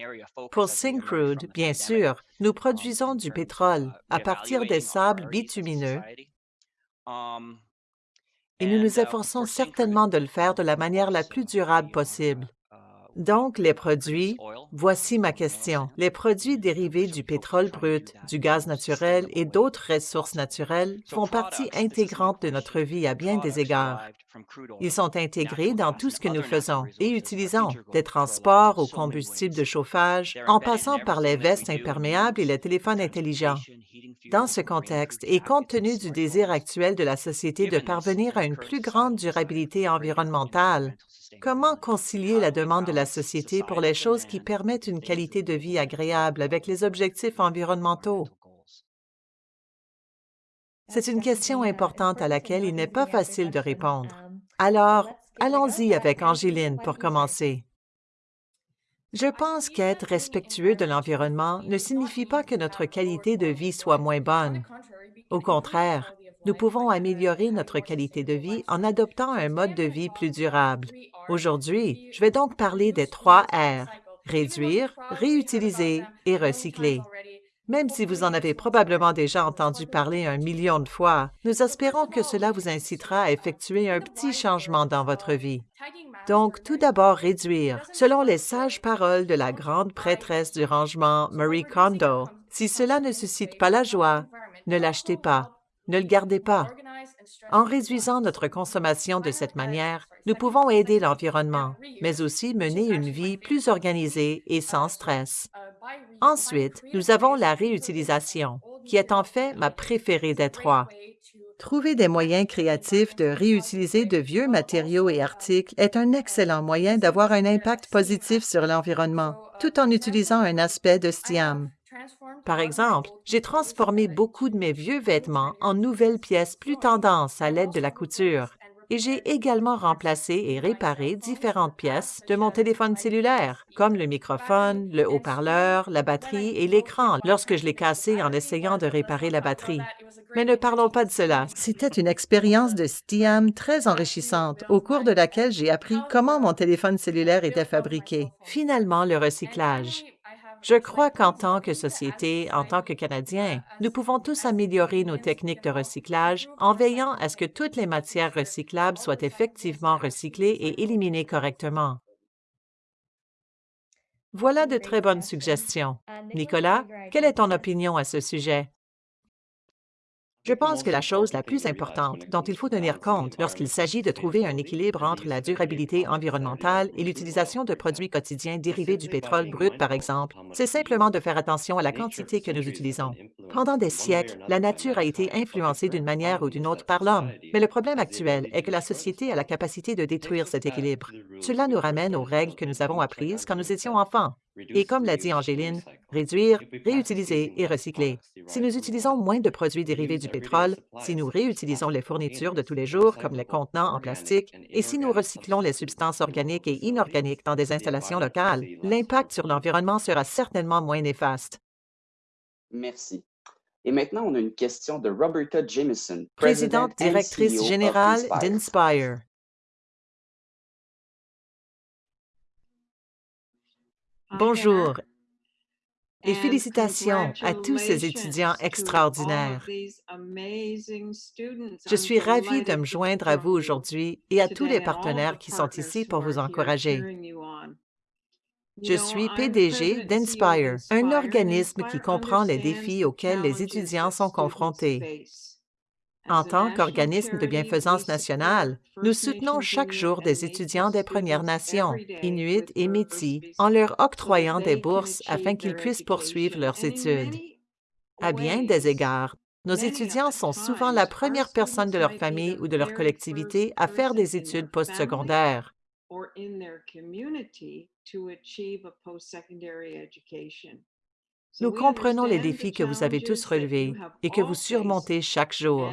[SPEAKER 2] Pour Syncrude, bien sûr, nous produisons du pétrole à partir des sables bitumineux et nous nous efforçons certainement de le faire de la manière la plus durable possible. Donc, les produits, voici ma question. Les produits dérivés du pétrole brut, du gaz naturel et d'autres ressources naturelles font partie intégrante de notre vie à bien des égards. Ils sont intégrés dans tout ce que nous faisons et utilisons, des transports au combustible de chauffage, en passant par les vestes imperméables et les téléphones intelligents. Dans ce contexte, et compte tenu du désir actuel de la société de parvenir à une plus grande durabilité environnementale, Comment concilier la demande de la société pour les choses qui permettent une qualité de vie agréable avec les objectifs environnementaux? C'est une question importante à laquelle il n'est pas facile de répondre. Alors, allons-y avec Angéline pour commencer. Je pense qu'être respectueux de l'environnement ne signifie pas que notre qualité de vie soit moins bonne. Au contraire, nous pouvons améliorer notre qualité de vie en adoptant un mode de vie plus durable. Aujourd'hui, je vais donc parler des trois R, réduire, réutiliser et recycler. Même si vous en avez probablement déjà entendu parler un million de fois, nous espérons que cela vous incitera à effectuer un petit changement dans votre vie. Donc, tout d'abord, réduire. Selon les sages paroles de la grande prêtresse du rangement Marie Kondo, si cela ne suscite pas la joie, ne l'achetez pas. Ne le gardez pas. En réduisant notre consommation de cette manière, nous pouvons aider l'environnement, mais aussi mener une vie plus organisée et sans stress. Ensuite, nous avons la réutilisation, qui est en fait ma préférée des trois. Trouver des moyens créatifs de réutiliser de vieux matériaux et articles est un excellent moyen d'avoir un impact positif sur l'environnement, tout en utilisant un aspect de STIAM. Par exemple, j'ai transformé beaucoup de mes vieux vêtements en nouvelles pièces plus tendances à l'aide de la couture. et j'ai également remplacé et réparé différentes pièces de mon téléphone cellulaire, comme le microphone, le haut-parleur, la batterie et l'écran lorsque je l'ai cassé en essayant de réparer la batterie. Mais ne parlons pas de cela. C'était une expérience de STIAM très enrichissante, au cours de laquelle j'ai appris comment mon téléphone cellulaire était fabriqué. Finalement, le recyclage. Je crois qu'en tant que société, en tant que Canadiens, nous pouvons tous améliorer nos techniques de recyclage en veillant à ce que toutes les matières recyclables soient effectivement recyclées et éliminées correctement. Voilà de très bonnes suggestions. Nicolas, quelle est ton opinion à ce sujet? Je pense que la chose la plus importante dont il faut tenir compte lorsqu'il s'agit de trouver un équilibre entre la durabilité environnementale et l'utilisation de produits quotidiens dérivés du pétrole brut, par exemple, c'est simplement de faire attention à la quantité que nous utilisons. Pendant des siècles, la nature a été influencée d'une manière ou d'une autre par l'homme, mais le problème actuel est que la société a la capacité de détruire cet équilibre. Cela nous ramène aux règles que nous avons apprises quand nous étions enfants. Et comme l'a dit Angéline, réduire, réutiliser et recycler. Si nous utilisons moins de produits dérivés du pétrole, si nous réutilisons les fournitures de tous les jours, comme les contenants en plastique, et si nous recyclons les substances organiques et inorganiques dans des installations locales, l'impact sur l'environnement sera certainement moins néfaste.
[SPEAKER 4] Merci. Et maintenant, on a une question de Roberta Jameson,
[SPEAKER 2] présidente directrice
[SPEAKER 4] of
[SPEAKER 2] générale
[SPEAKER 4] Inspire.
[SPEAKER 2] d'Inspire. Bonjour et félicitations à tous ces étudiants extraordinaires. Je suis ravie de me joindre à vous aujourd'hui et à tous les partenaires qui sont ici pour vous encourager. Je suis PDG d'Inspire, un organisme qui comprend les défis auxquels les étudiants sont confrontés. En tant qu'organisme de bienfaisance nationale, nous soutenons chaque jour des étudiants des Premières Nations, Inuits et Métis, en leur octroyant des bourses afin qu'ils puissent poursuivre leurs études. À bien des égards, nos étudiants sont souvent la première personne de leur famille ou de leur collectivité à faire des études postsecondaires. Nous comprenons les défis que vous avez tous relevés et que vous surmontez chaque jour.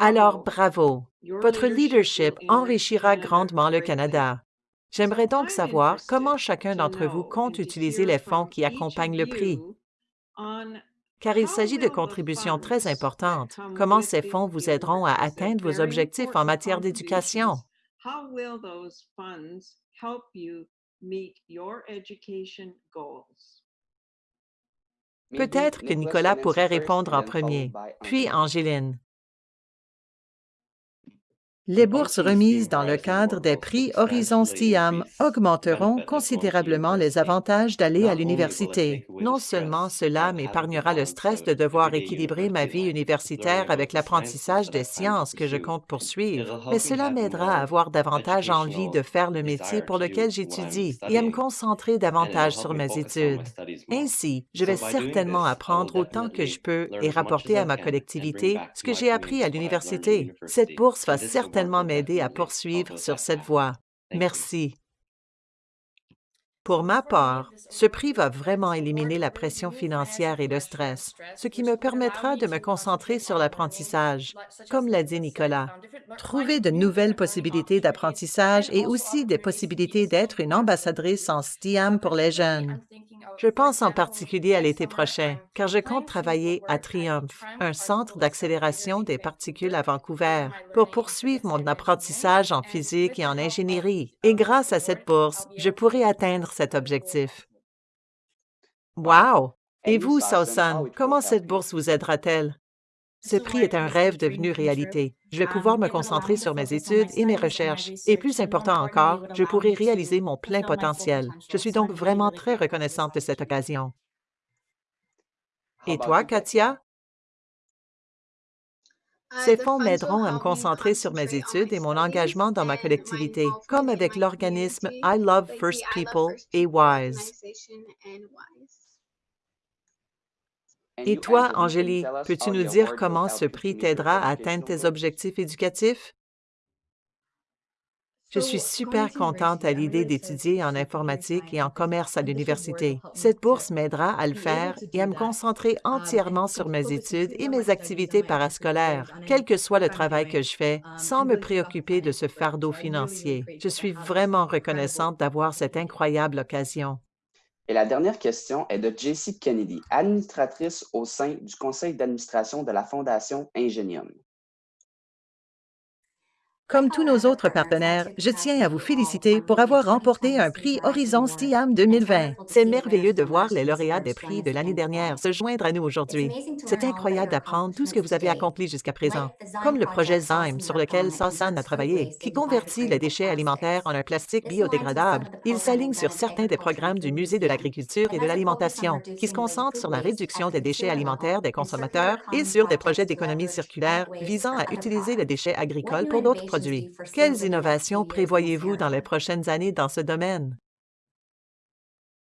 [SPEAKER 2] Alors, bravo! Votre leadership enrichira grandement le Canada. J'aimerais donc savoir comment chacun d'entre vous compte utiliser les fonds qui accompagnent le prix, car il s'agit de contributions très importantes. Comment ces fonds vous aideront à atteindre vos objectifs en matière d'éducation? Peut-être que Nicolas pourrait répondre en premier, puis Angéline. Les bourses remises dans le cadre des prix Horizon STIAM augmenteront considérablement les avantages d'aller à l'université. Non seulement cela m'épargnera le stress de devoir équilibrer ma vie universitaire avec l'apprentissage des sciences que je compte poursuivre, mais cela m'aidera à avoir davantage envie de faire le métier pour lequel j'étudie et à me concentrer davantage sur mes études. Ainsi, je vais certainement apprendre autant que je peux et rapporter à ma collectivité ce que j'ai appris à l'université. Cette bourse va certainement m'aider à poursuivre sur cette voie. Merci. Pour ma part, ce prix va vraiment éliminer la pression financière et le stress, ce qui me permettra de me concentrer sur l'apprentissage, comme l'a dit Nicolas. Trouver de nouvelles possibilités d'apprentissage et aussi des possibilités d'être une ambassadrice en STIAM pour les jeunes. Je pense en particulier à l'été prochain, car je compte travailler à Triumph, un centre d'accélération des particules à Vancouver, pour poursuivre mon apprentissage en physique et en ingénierie. Et grâce à cette bourse, je pourrai atteindre cet objectif? Wow! Et vous, Sausan, comment cette bourse vous aidera-t-elle? Ce prix est un rêve devenu réalité. Je vais pouvoir me concentrer sur mes études et mes recherches. Et plus important encore, je pourrai réaliser mon plein potentiel. Je suis donc vraiment très reconnaissante de cette occasion. Et toi, Katia? Ces fonds m'aideront à me concentrer sur mes études et mon engagement dans ma collectivité, comme avec l'organisme I Love First People et WISE. Et toi, Angélie, peux-tu nous dire comment ce prix t'aidera à atteindre tes objectifs éducatifs? Je suis super contente à l'idée d'étudier en informatique et en commerce à l'université. Cette bourse m'aidera à le faire et à me concentrer entièrement sur mes études et mes activités parascolaires, quel que soit le travail que je fais, sans me préoccuper de ce fardeau financier. Je suis vraiment reconnaissante d'avoir cette incroyable occasion.
[SPEAKER 4] Et la dernière question est de Jessie Kennedy, administratrice au sein du conseil d'administration de la Fondation Ingenium.
[SPEAKER 2] Comme tous nos autres partenaires, je tiens à vous féliciter pour avoir remporté un prix Horizon STIAM 2020. C'est merveilleux de voir les lauréats des prix de l'année dernière se joindre à nous aujourd'hui. C'est incroyable d'apprendre tout ce que vous avez accompli jusqu'à présent, comme le projet Zyme sur lequel Sasan a travaillé, qui convertit les déchets alimentaires en un plastique biodégradable. Il s'aligne sur certains des programmes du Musée de l'agriculture et de l'alimentation, qui se concentrent sur la réduction des déchets alimentaires des consommateurs et sur des projets d'économie circulaire visant à utiliser les déchets agricoles pour d'autres produits quelles innovations prévoyez-vous dans les prochaines années dans ce domaine?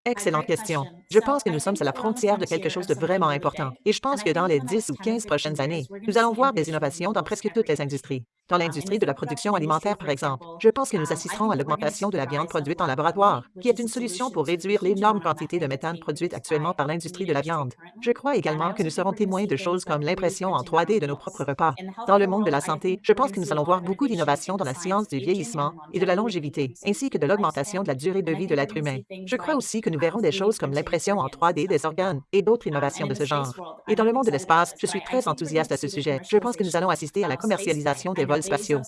[SPEAKER 2] Excellente question. Je pense que nous sommes à la frontière de quelque chose de vraiment important. Et je pense que dans les 10 ou 15 prochaines années, nous allons voir des innovations dans presque toutes les industries. Dans l'industrie de la production alimentaire, par exemple, je pense que nous assisterons à l'augmentation de la viande produite en laboratoire, qui est une solution pour réduire l'énorme quantité de méthane produite actuellement par l'industrie de la viande. Je crois également que nous serons témoins de choses comme l'impression en 3D de nos propres repas. Dans le monde de la santé, je pense que nous allons voir beaucoup d'innovations dans la science du vieillissement et de la longévité, ainsi que de l'augmentation de la durée de vie de l'être humain. Je crois aussi que nous verrons des choses comme l'impression en 3D des organes et d'autres innovations de ce genre. Et dans le monde de l'espace, je suis très enthousiaste à ce sujet. Je pense que nous allons assister à la commercialisation des vols spatiaux.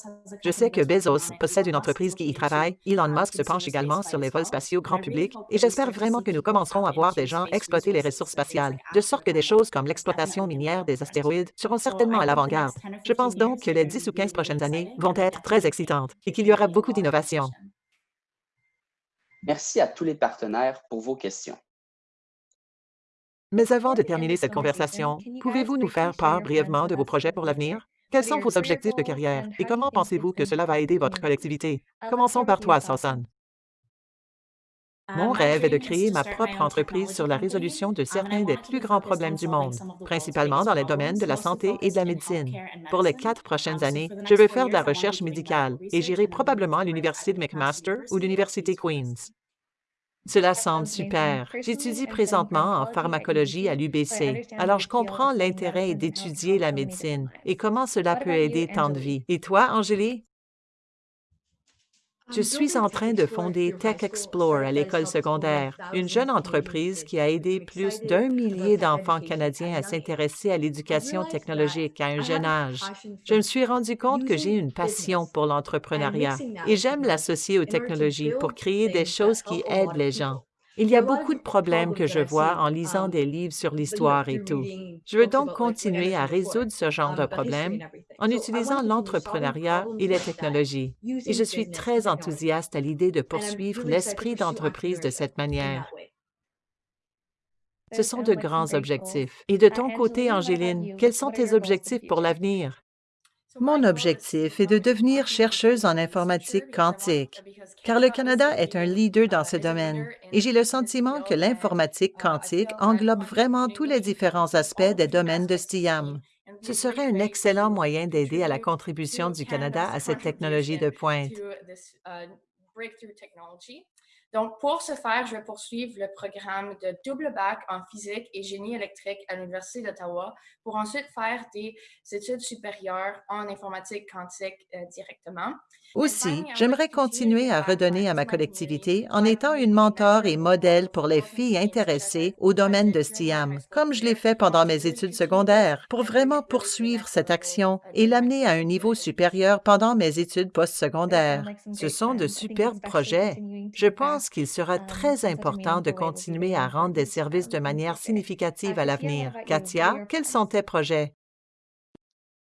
[SPEAKER 2] Je sais que Bezos possède une entreprise qui y travaille. Elon Musk se penche également sur les vols spatiaux grand public et j'espère vraiment que nous commencerons à voir des gens exploiter les ressources spatiales, de sorte que des choses comme l'exploitation minière des astéroïdes seront certainement à l'avant-garde. Je pense donc que les 10 ou 15 prochaines années vont être très excitantes et qu'il y aura beaucoup d'innovations.
[SPEAKER 4] Merci à tous les partenaires pour vos questions.
[SPEAKER 2] Mais avant de terminer cette conversation, pouvez-vous nous faire part brièvement de vos projets pour l'avenir? Quels sont vos objectifs de carrière? et comment pensez-vous que cela va aider votre collectivité? Commençons par toi, Sasan. Mon rêve est de créer ma propre entreprise sur la résolution de certains des plus grands problèmes du monde, principalement dans les domaines de la santé et de la médecine. Pour les quatre prochaines années, je veux faire de la recherche médicale et j'irai probablement à l'Université de McMaster ou l'Université Queen's. Cela semble super. J'étudie présentement en pharmacologie à l'UBC, alors je comprends l'intérêt d'étudier la médecine et comment cela peut aider tant de vies? Et toi, Angélie? Je suis en train de fonder Tech Explore à l'école secondaire, une jeune entreprise qui a aidé plus d'un millier d'enfants canadiens à s'intéresser à l'éducation technologique à un jeune âge. Je me suis rendu compte que j'ai une passion pour l'entrepreneuriat et j'aime l'associer aux technologies pour créer des choses qui aident les gens. Il y a beaucoup de problèmes que je vois en lisant des livres sur l'histoire et tout. Je veux donc continuer à résoudre ce genre de problèmes en utilisant l'entrepreneuriat et les technologies. Et je suis très enthousiaste à l'idée de poursuivre l'esprit d'entreprise de cette manière. Ce sont de grands objectifs. Et de ton côté, Angéline, quels sont tes objectifs pour l'avenir? Mon objectif est de devenir chercheuse en informatique quantique, car le Canada est un leader dans ce domaine et j'ai le sentiment que l'informatique quantique englobe vraiment tous les différents aspects des domaines de STIAM. Ce serait un excellent moyen d'aider à la contribution du Canada à cette technologie de pointe.
[SPEAKER 5] Donc, pour ce faire, je vais poursuivre le programme de double bac en physique et génie électrique à l'Université d'Ottawa pour ensuite faire des études supérieures en informatique quantique euh, directement.
[SPEAKER 2] Aussi, j'aimerais continuer à redonner à ma collectivité en étant une mentor et modèle pour les filles intéressées au domaine de STIAM, comme je l'ai fait pendant mes études secondaires, pour vraiment poursuivre cette action et l'amener à un niveau supérieur pendant mes études postsecondaires. Ce sont de superbes projets. Je pense qu'il sera très important de continuer à rendre des services de manière significative à l'avenir. Katia, quels sont tes projets?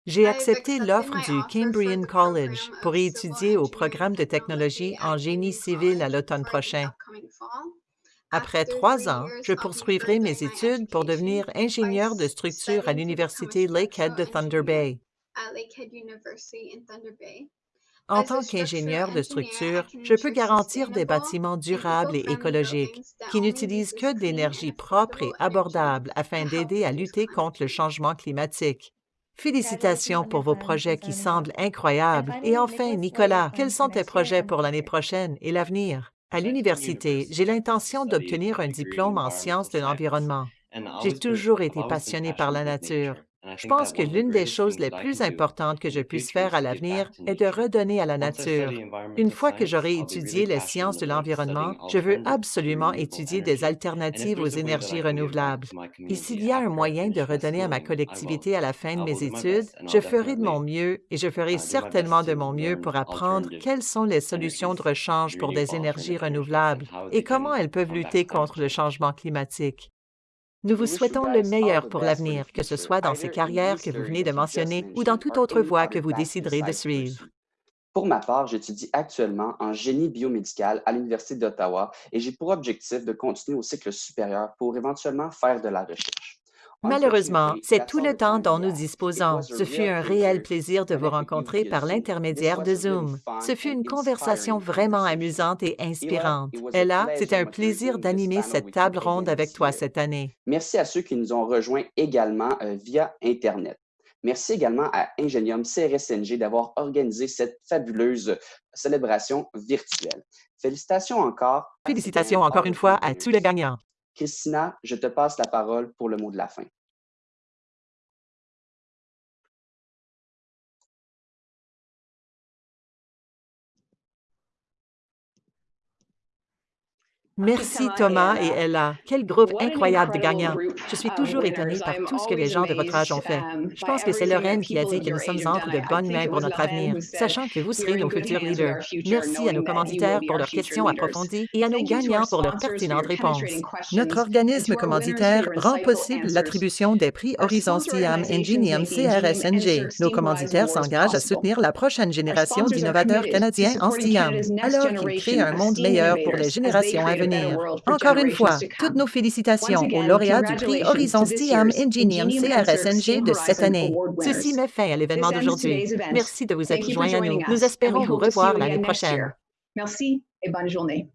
[SPEAKER 2] J'ai accepté l'offre du Cambrian College pour y étudier au programme de technologie en génie civil à l'automne prochain. Après trois ans, je poursuivrai mes études pour devenir ingénieur de structure à l'Université Lakehead de Thunder Bay. En tant qu'ingénieur de structure, je peux garantir des bâtiments durables et écologiques qui n'utilisent que de l'énergie propre et abordable afin d'aider à lutter contre le changement climatique. Félicitations pour vos projets qui semblent incroyables. Et enfin, Nicolas, quels sont tes projets pour l'année prochaine et l'avenir? À l'université, j'ai l'intention d'obtenir un diplôme en sciences de l'environnement. J'ai toujours été passionné par la nature Je pense que l'une des choses les plus importantes que je puisse faire à l'avenir est de redonner à la nature. Une fois que j'aurai étudié les sciences de l'environnement, je veux absolument étudier des alternatives aux énergies renouvelables. Et s'il y a un moyen de redonner à ma collectivité à la fin de mes études, je ferai de mon mieux et je ferai certainement de mon mieux pour apprendre quelles sont les solutions de rechange pour des énergies renouvelables et comment elles peuvent lutter contre le changement climatique. Nous vous souhaitons le meilleur pour l'avenir, que ce soit dans ces carrières que vous venez de mentionner ou dans toute autre voie que vous déciderez de suivre.
[SPEAKER 4] Pour ma part, j'étudie actuellement en génie biomédical à l'Université d'Ottawa et j'ai pour objectif de continuer au cycle supérieur pour éventuellement faire de la recherche.
[SPEAKER 2] Malheureusement, c'est tout le temps dont nous disposons. Ce fut un réel plaisir de vous rencontrer par l'intermédiaire de Zoom. Ce fut une conversation vraiment amusante et inspirante. Ella, c'est un plaisir d'animer cette table ronde avec toi cette année.
[SPEAKER 4] Merci à ceux qui nous ont rejoints également euh, via Internet. Merci également à Ingenium CRSNG d'avoir organisé cette fabuleuse célébration virtuelle. Félicitations encore.
[SPEAKER 2] Félicitations encore une fois à tous les gagnants.
[SPEAKER 4] Christina, je te passe la parole pour le mot de la fin.
[SPEAKER 2] Merci Thomas et Ella. Quel groupe incroyable de gagnants. Je suis toujours étonnée par tout ce que les gens de votre âge ont fait. Je pense que c'est Lorraine qui a dit que nous sommes entre de bonnes mains pour notre avenir, sachant que vous serez nos futurs leaders. Merci à nos commanditaires pour leurs questions approfondies et à nos gagnants pour leurs pertinentes réponses. Notre organisme commanditaire rend possible l'attribution des prix Horizon STIAM Ingenium CRSNG. Nos commanditaires s'engagent à soutenir la prochaine génération d'innovateurs canadiens en STIAM, alors qu'ils créent un monde meilleur pour les générations à venir. Encore une fois, toutes nos félicitations aux lauréats du prix Horizon STEAM Ingenium CRSNG de cette année. Ceci met fin à l'événement d'aujourd'hui. Merci de vous être joints à nous. Nous espérons vous revoir l'année prochaine.
[SPEAKER 1] Merci et bonne journée.